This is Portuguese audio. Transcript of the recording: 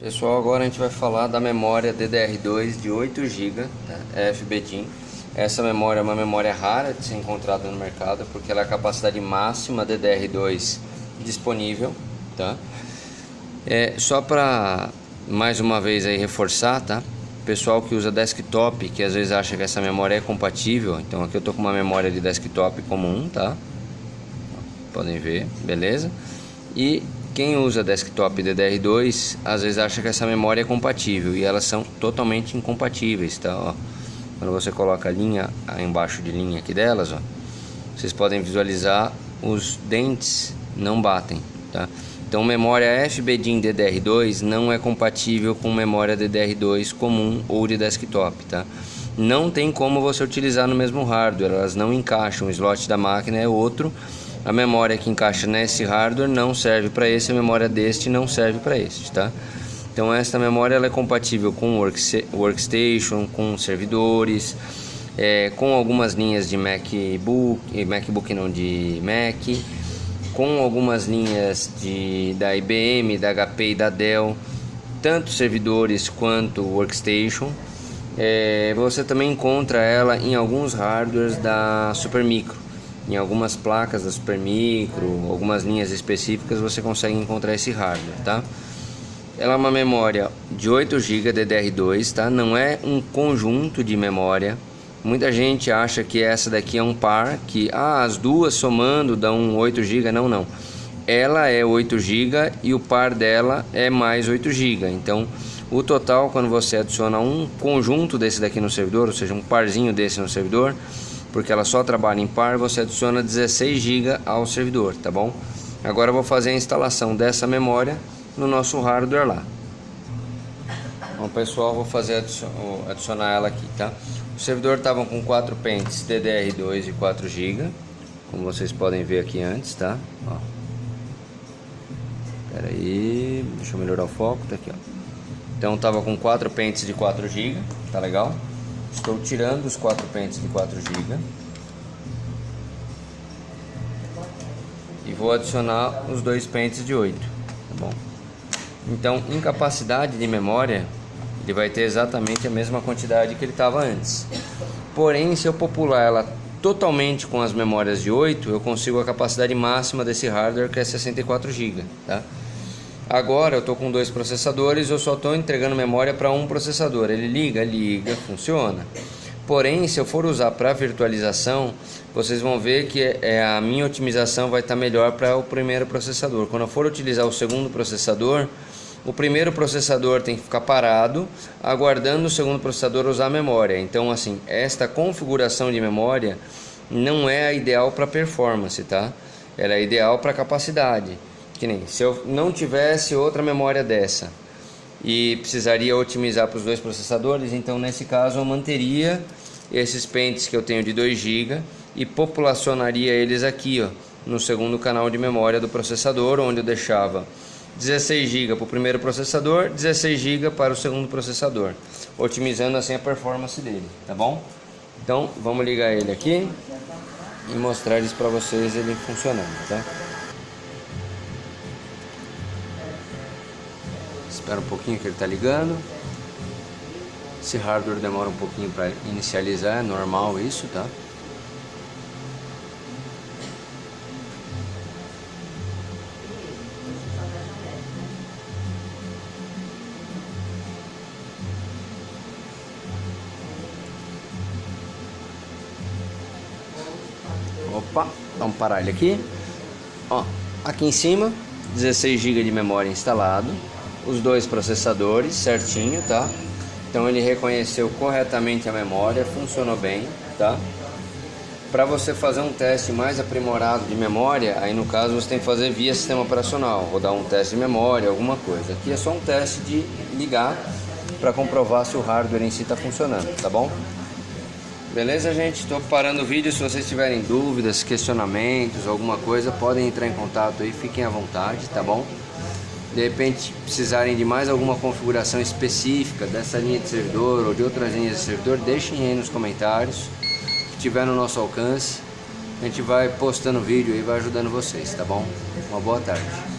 Pessoal, agora a gente vai falar da memória DDR2 de 8 GB, tá? É FBDIN. Essa memória é uma memória rara de ser encontrada no mercado, porque ela é a capacidade máxima DDR2 disponível, tá? É, só para mais uma vez aí reforçar, tá? Pessoal que usa desktop, que às vezes acha que essa memória é compatível, então aqui eu tô com uma memória de desktop comum, tá? Podem ver, beleza? E quem usa desktop DDR2 às vezes acha que essa memória é compatível e elas são totalmente incompatíveis, tá? Ó, quando você coloca a linha embaixo de linha aqui delas, ó, vocês podem visualizar os dentes não batem, tá? Então memória FBDIN DDR2 não é compatível com memória DDR2 comum ou de desktop, tá? Não tem como você utilizar no mesmo hardware, elas não encaixam, o slot da máquina é outro a memória que encaixa nesse hardware não serve para esse, a memória deste não serve para este, tá? Então esta memória ela é compatível com workstation, com servidores, é, com algumas linhas de MacBook, MacBook não de Mac, com algumas linhas de, da IBM, da HP e da Dell, tanto servidores quanto workstation. É, você também encontra ela em alguns hardwares da Supermicro em algumas placas da Supermicro, algumas linhas específicas você consegue encontrar esse hardware, tá? Ela é uma memória de 8 GB DDR2, tá? Não é um conjunto de memória. Muita gente acha que essa daqui é um par, que ah, as duas somando dão 8 GB, não, não. Ela é 8 GB e o par dela é mais 8 GB. Então, o total quando você adiciona um conjunto desse daqui no servidor, ou seja, um parzinho desse no servidor, porque ela só trabalha em par, você adiciona 16 GB ao servidor, tá bom? Agora eu vou fazer a instalação dessa memória no nosso hardware lá. Bom pessoal, vou fazer adicionar ela aqui, tá? O servidor estava com 4 pentes DDR2 e 4 GB, como vocês podem ver aqui antes, tá? Ó. Pera aí, deixa eu melhorar o foco, tá aqui, ó. Então estava com 4 pentes de 4 GB, tá legal? Estou tirando os quatro pentes de 4 GB. E vou adicionar os dois pentes de 8, tá bom? Então, em capacidade de memória, ele vai ter exatamente a mesma quantidade que ele estava antes. Porém, se eu popular ela totalmente com as memórias de 8, eu consigo a capacidade máxima desse hardware que é 64 GB, tá? Agora eu estou com dois processadores, eu só estou entregando memória para um processador. Ele liga, liga, funciona. Porém, se eu for usar para virtualização, vocês vão ver que é, a minha otimização vai estar tá melhor para o primeiro processador. Quando eu for utilizar o segundo processador, o primeiro processador tem que ficar parado, aguardando o segundo processador usar a memória. Então, assim, esta configuração de memória não é a ideal para performance, tá? Ela é ideal para capacidade. Que nem se eu não tivesse outra memória dessa e precisaria otimizar para os dois processadores, então nesse caso eu manteria esses pentes que eu tenho de 2 GB e populacionaria eles aqui, ó, no segundo canal de memória do processador, onde eu deixava 16 GB para o primeiro processador, 16 GB para o segundo processador, otimizando assim a performance dele, tá bom? Então vamos ligar ele aqui e mostrar isso para vocês ele funcionando, tá? Espera um pouquinho que ele está ligando. Esse hardware demora um pouquinho para inicializar, é normal isso, tá? Opa, vamos parar ele aqui. Ó, aqui em cima, 16 GB de memória instalado os dois processadores certinho, tá? Então ele reconheceu corretamente a memória, funcionou bem, tá? Para você fazer um teste mais aprimorado de memória, aí no caso você tem que fazer via sistema operacional, rodar um teste de memória, alguma coisa. Aqui é só um teste de ligar para comprovar se o hardware em si está funcionando, tá bom? Beleza, gente? Estou parando o vídeo. Se vocês tiverem dúvidas, questionamentos, alguma coisa, podem entrar em contato aí, fiquem à vontade, tá bom? De repente precisarem de mais alguma configuração específica dessa linha de servidor ou de outras linhas de servidor, deixem aí nos comentários, que tiver no nosso alcance. A gente vai postando vídeo e vai ajudando vocês, tá bom? Uma boa tarde.